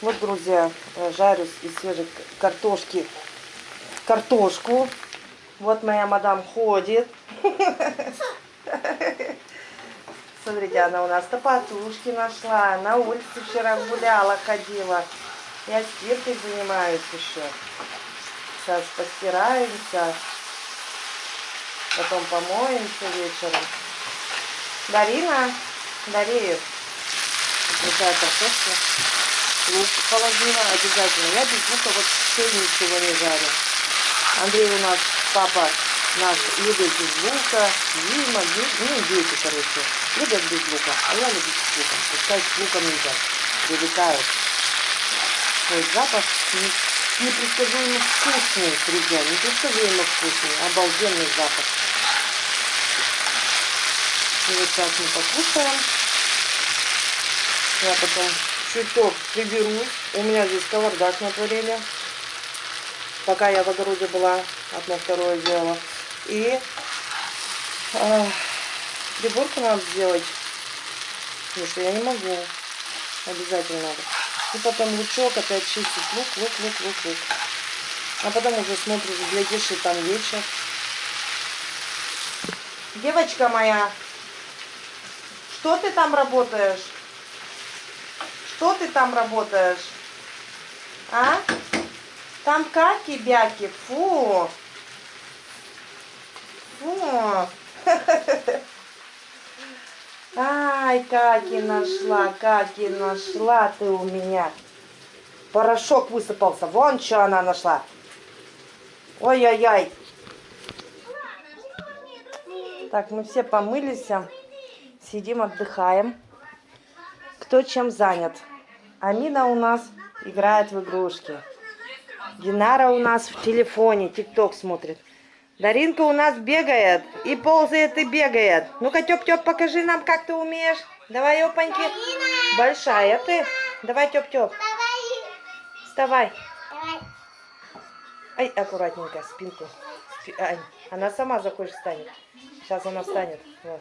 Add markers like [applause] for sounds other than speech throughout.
Вот, друзья, жарю из свежей картошки картошку. Вот моя мадам ходит. [laughs] Смотрите, она у нас топотушки нашла. На улице вчера гуляла, ходила. Я стиркой занимаюсь еще. Сейчас постираемся. Потом помоемся вечером. Дарина, Дарею. Такая картошка. Лук положила обязательно. Я без лука вот все ничего не жарю. Андрей у нас, папа наш, любит без лука. Дима, ну дети, короче, любят без лука. А я люблю с луком. Пускай с луком едят. Привыкают. Свой запах непредсказуемо вкусный, друзья. Непредсказуемо вкусный. Обалденный запах. И вот сейчас мы покушаем. Я потом чуток приберусь. У меня здесь кавардак на творение. Пока я в огороде была, одно второе делала. И э, приборку надо сделать. Потому что я не могу. Обязательно надо. И потом лучок, опять чистить лук, лук, лук, лук, лук. А потом уже смотришь, глядишь, и там вечер. Девочка моя, что ты там работаешь? Что ты там работаешь? А? Там каки-бяки, фу. Фу. [laughs] Ай, каки нашла, каки нашла ты у меня. Порошок высыпался. Вон что она нашла. Ой-ой-ой. Так, мы все помылись. Сидим, отдыхаем. Кто чем занят. Амина у нас играет в игрушки. Динара у нас в телефоне, тикток смотрит. Даринка у нас бегает, и ползает, и бегает. Ну-ка, Тёп-Тёп, покажи нам, как ты умеешь. Давай, опаньки. Большая ты. Давай, Тёп-Тёп. Вставай. Ай, аккуратненько, спинку. Ай, она сама захочет встанет. Сейчас она встанет. Вот.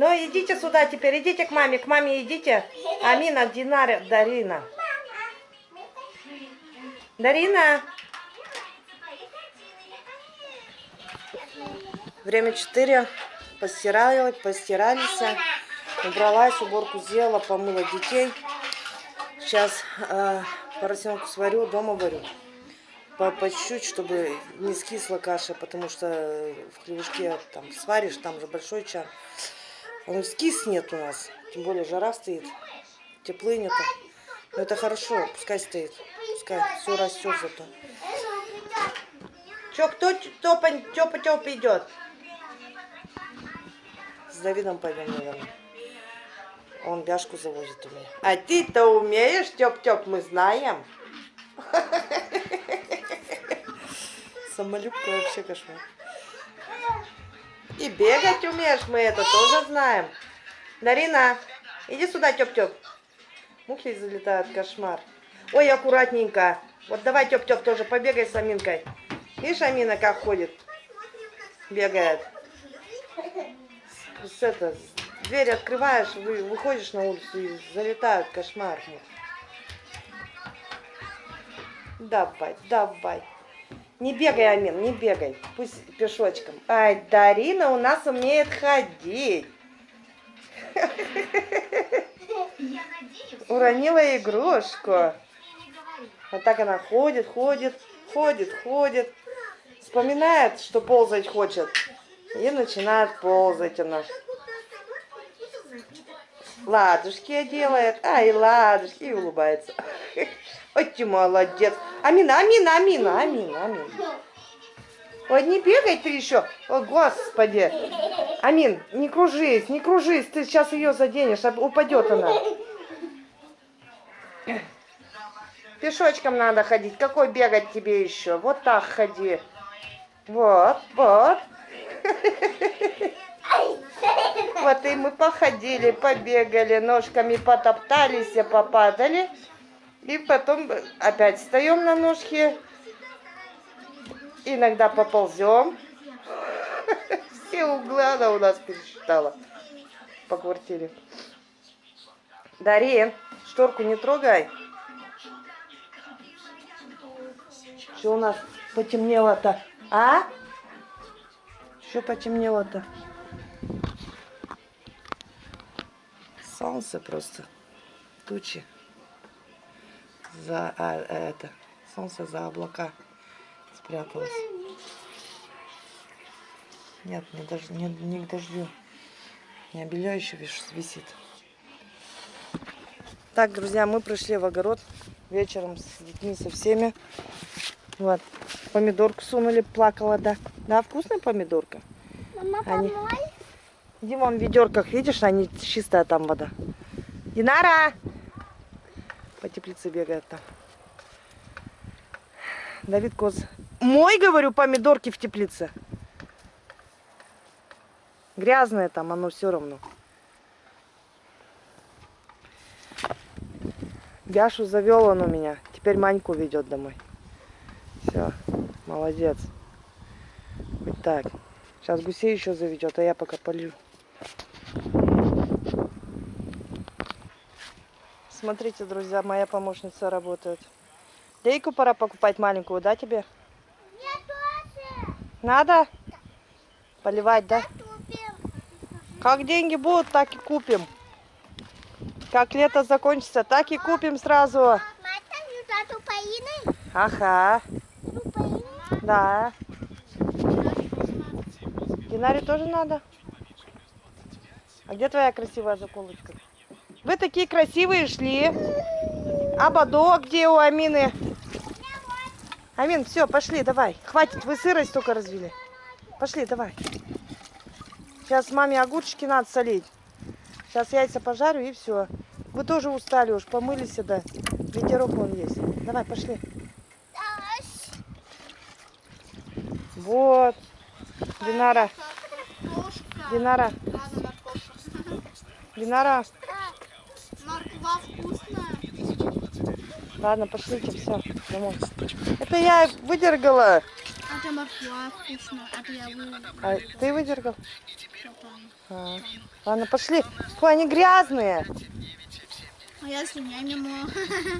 Ну, идите сюда теперь, идите к маме, к маме идите. Амина, Динара, Дарина. Дарина. Время 4. Постирали, постирались. Убралась, уборку сделала, помыла детей. Сейчас э, поросенку сварю, дома варю. По, чуть-чуть, чтобы не скисла каша, потому что в хлебушке там сваришь, там же большой чан. Он скиснет у нас. Тем более жара стоит. Теплынет. Но это хорошо. Пускай стоит. Пускай все растет зато. Че, кто топа, тёпа, тёпа идет? С Давидом пойдем, наверное. Он бяшку завозит у меня. А ты-то умеешь, Тёп-Тёп, мы знаем. [laughs] Самолюбка вообще кошмар. И бегать умеешь, мы это тоже знаем. Дарина, иди сюда, Тёп-Тёп. Мухи залетают, кошмар. Ой, аккуратненько. Вот давай, Тёп-Тёп, тоже побегай с Аминкой. Видишь, Амина как ходит? Бегает. С это, дверь открываешь, вы, выходишь на улицу и залетают, кошмар. Давай, давай. Не бегай, Амин, не бегай. Пусть пешочком. Ай, Дарина у нас умеет ходить. Уронила игрушку. Вот так она ходит, ходит, ходит, ходит. Вспоминает, что ползать хочет. И начинает ползать она. Ладушки делает. Ай, ладушки. И улыбается. Ой, ты молодец. Амина, Амина, Амина, Амина, Амина. Ой, не бегай ты еще. О, господи. Амин, не кружись, не кружись. Ты сейчас ее заденешь, упадет она. Пешочком надо ходить. Какой бегать тебе еще? Вот так ходи. Вот, вот. Вот и мы походили, побегали, ножками потоптались, попадали. И потом опять встаем на ножки. Иногда поползем. [laughs] Все углы она у нас пересчитала по квартире. Дарин, шторку не трогай. Что у нас потемнело-то? А? Что потемнело-то? Солнце просто. Тучи. За а, это. Солнце за облака спряталось. Нет, не, дож, не, не к дождю. Меня белье еще висит. Так, друзья, мы пришли в огород вечером с детьми со всеми. Вот. Помидорку сунули, плакала, да. Да, вкусная помидорка. Мама, Они- помой. Иди вон в ведерках, видишь, они чистая там вода. Динара! По теплице бегает там. Давид Коз. Мой, говорю, помидорки в теплице. Грязное там, оно все равно. Яшу завел он у меня. Теперь Маньку ведет домой. Все, молодец. Хоть так. Сейчас гусей еще заведет, а я пока полью. Смотрите, друзья, моя помощница работает. Лейку пора покупать маленькую, да, тебе? Я тоже. Надо? Поливать, да? Купим. Как деньги будут, так и купим. Как лето закончится, так и купим сразу. Ага, да. Динаре тоже надо? А где твоя красивая заколочка? Вы такие красивые шли. А бодо где у Амины? Амин, все, пошли, давай. Хватит, вы сырость только развели. Пошли, давай. Сейчас маме огурчики надо солить. Сейчас яйца пожарю и все. Вы тоже устали уж, помылись да. Ветерок вон есть. Давай, пошли. Вот. Динара. Динара. Динара. Ладно, пошлите, все, домой. Это я выдергала. Это морква вкусная. Это я выложила. А ты выдергал? А. Ладно, пошли. Фу, они грязные. А я слюняй мимо.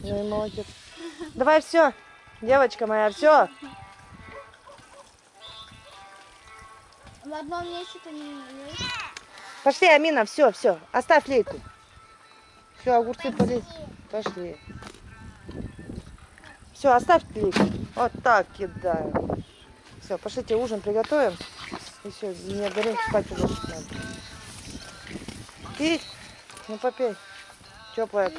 Ну и молодец. [laughs] Давай все, девочка моя, все. В одном месте ты не есть. Пошли, Амина, все, все. Оставь лейку. Все, огурцы полей. Пошли. Все, оставь лейку. Вот так кидаю. Все, пошлите ужин приготовим. И все, мне Даринку спать уже надо. Пить? Ну попей. Теплая.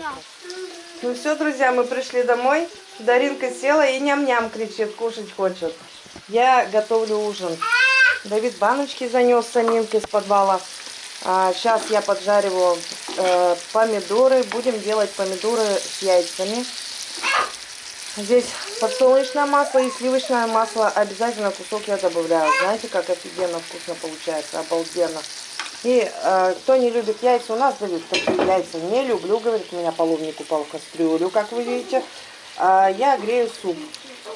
Ну все, друзья, мы пришли домой. Даринка села и ням-ням кричит, кушать хочет. Я готовлю ужин. Давид баночки занес саминки с подвала. А, сейчас я поджариваю э, помидоры. Будем делать помидоры с яйцами. Здесь подсолнечное масло и сливочное масло. Обязательно кусок я добавляю. Знаете, как офигенно вкусно получается. Обалденно. И э, кто не любит яйца, у нас Давид такие яйца не люблю, говорит, у меня половник упал в кастрюлю, как вы видите. А я грею суп.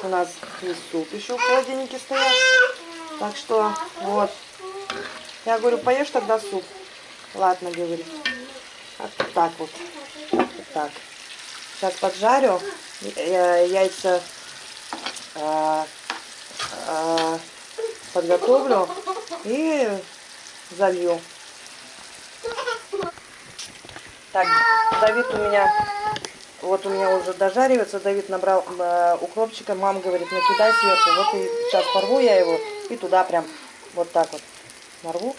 У нас есть суп еще в холодильнике стоят. Так что, вот. Я говорю, поешь тогда суп. Ладно, говорит. Вот так вот. Так. Сейчас поджарю яйца. э, э, подготовлю и залью. Так, Давид у меня, вот у меня уже дожаривается, Давид набрал э, укропчика, мама говорит, накидай сверху, вот и сейчас порву я его и туда прям вот так вот нарву,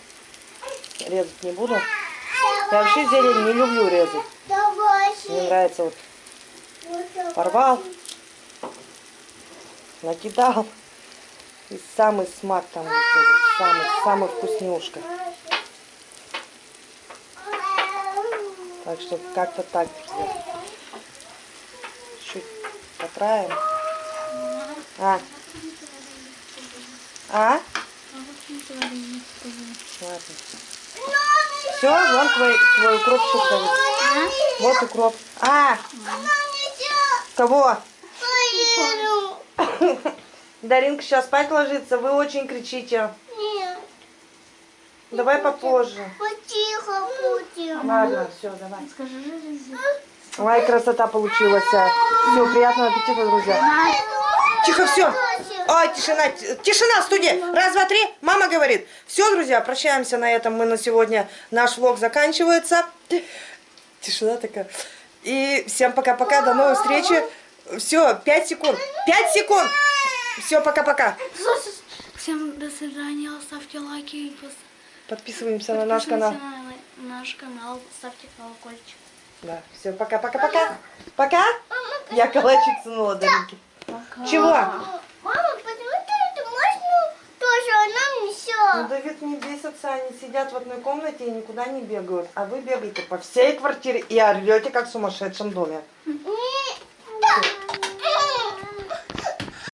резать не буду. Я вообще зелень не люблю резать, мне нравится вот порвал, накидал, и самый смак там выходит, самый, самый вкуснюшка. Так что как-то так, друзья. Чуть поправим. А? А? Ладно. Все, вон твой, твой укропчик стоит. Вот укроп. А! Кого? [laughs] Даринка сейчас спать ложится, вы очень кричите. Давай попозже. Потихо будем. Ладно, все, давай. Скажи, Ой, красота получилась. Все, приятного аппетита, друзья. Тихо, все. Ой, тишина, тишина в студии. Раз, два, три. Мама говорит. Все, друзья, прощаемся на этом. Мы на сегодня, наш влог заканчивается. Тишина такая. И всем пока-пока, до новой встречи. Все, пять секунд. Пять секунд. Все, пока-пока. Всем до свидания, ставьте лайки пос- Подписываемся на наш канал. на наш канал, ставьте колокольчик. Да, все, пока-пока-пока. Пока. Я калачик сунула до Вики. Чего? Мама, почему ты это можно тоже, а нам не Ну? Давид не бесится, они сидят в одной комнате и никуда не бегают. А вы бегаете по всей квартире и орете, как в сумасшедшем доме. Нет,